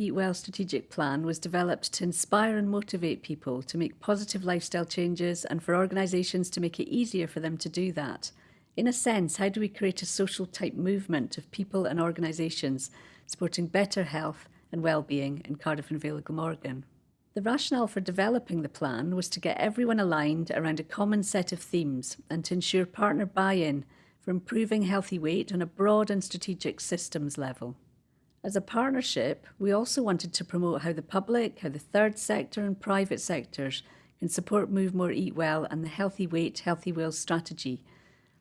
Eat Well strategic plan was developed to inspire and motivate people to make positive lifestyle changes and for organisations to make it easier for them to do that. In a sense, how do we create a social type movement of people and organisations supporting better health and well-being in Cardiff and Vale of Glamorgan? The rationale for developing the plan was to get everyone aligned around a common set of themes and to ensure partner buy-in for improving healthy weight on a broad and strategic systems level. As a partnership, we also wanted to promote how the public, how the third sector and private sectors can support Move More Eat Well and the Healthy Weight, Healthy Wales strategy,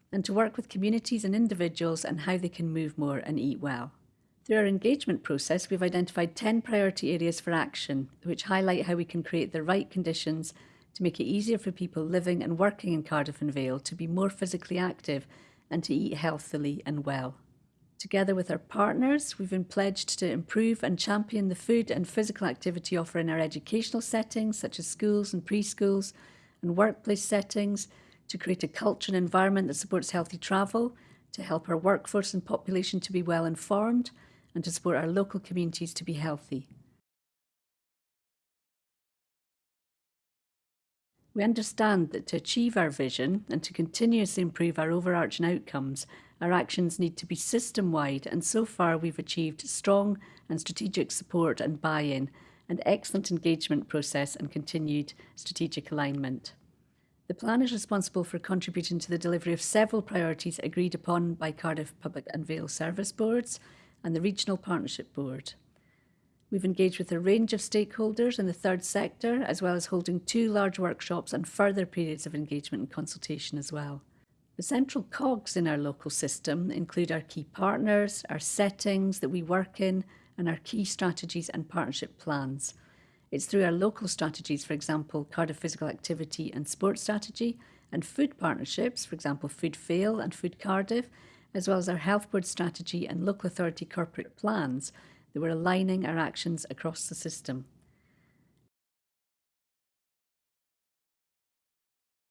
and to work with communities and individuals and how they can move more and eat well. Through our engagement process, we've identified 10 priority areas for action, which highlight how we can create the right conditions to make it easier for people living and working in Cardiff and Vale to be more physically active and to eat healthily and well. Together with our partners, we've been pledged to improve and champion the food and physical activity offer in our educational settings, such as schools and preschools, and workplace settings, to create a culture and environment that supports healthy travel, to help our workforce and population to be well informed, and to support our local communities to be healthy. We understand that to achieve our vision and to continuously improve our overarching outcomes, our actions need to be system-wide and so far we've achieved strong and strategic support and buy-in, and excellent engagement process and continued strategic alignment. The plan is responsible for contributing to the delivery of several priorities agreed upon by Cardiff Public and Vale Service Boards and the Regional Partnership Board. We've engaged with a range of stakeholders in the third sector, as well as holding two large workshops and further periods of engagement and consultation as well. The central cogs in our local system include our key partners, our settings that we work in, and our key strategies and partnership plans. It's through our local strategies, for example, Cardiff Physical Activity and Sports Strategy, and food partnerships, for example, Food Vale and Food Cardiff, as well as our health board strategy and local authority corporate plans, that we're aligning our actions across the system.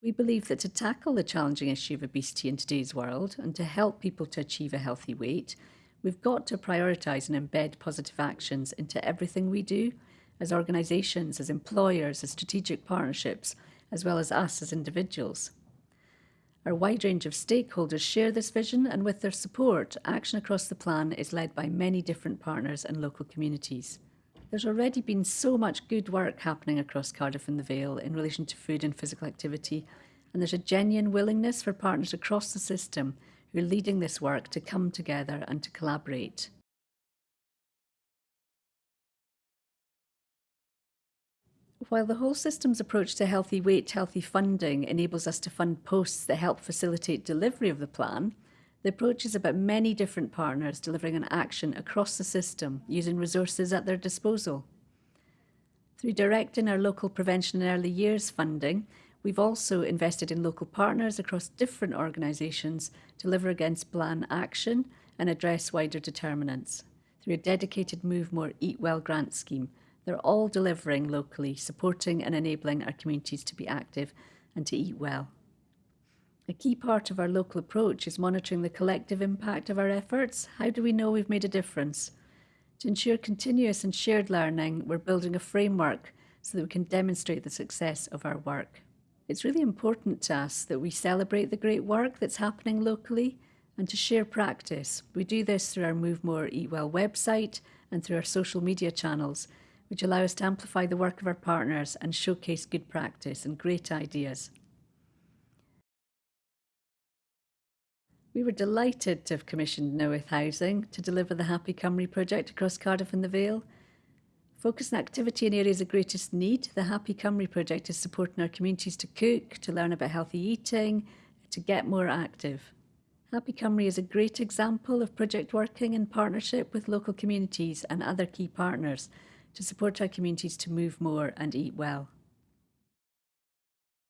We believe that to tackle the challenging issue of obesity in today's world and to help people to achieve a healthy weight, we've got to prioritise and embed positive actions into everything we do as organisations, as employers, as strategic partnerships, as well as us as individuals. Our wide range of stakeholders share this vision, and with their support, action across the plan is led by many different partners and local communities. There's already been so much good work happening across Cardiff and the Vale in relation to food and physical activity, and there's a genuine willingness for partners across the system who are leading this work to come together and to collaborate. While the whole system's approach to healthy weight, healthy funding enables us to fund posts that help facilitate delivery of the plan, the approach is about many different partners delivering an action across the system using resources at their disposal. Through directing our local prevention and early years funding, we've also invested in local partners across different organisations to deliver against plan action and address wider determinants through a dedicated Move More Eat Well grant scheme they're all delivering locally, supporting and enabling our communities to be active and to eat well. A key part of our local approach is monitoring the collective impact of our efforts. How do we know we've made a difference? To ensure continuous and shared learning, we're building a framework so that we can demonstrate the success of our work. It's really important to us that we celebrate the great work that's happening locally and to share practice. We do this through our Move More Eat Well website and through our social media channels which allow us to amplify the work of our partners and showcase good practice and great ideas. We were delighted to have commissioned Newydd Housing to deliver the Happy Cymru project across Cardiff and the Vale. Focus activity in areas of greatest need, the Happy Cymru project is supporting our communities to cook, to learn about healthy eating, to get more active. Happy Cymru is a great example of project working in partnership with local communities and other key partners to support our communities to move more and eat well.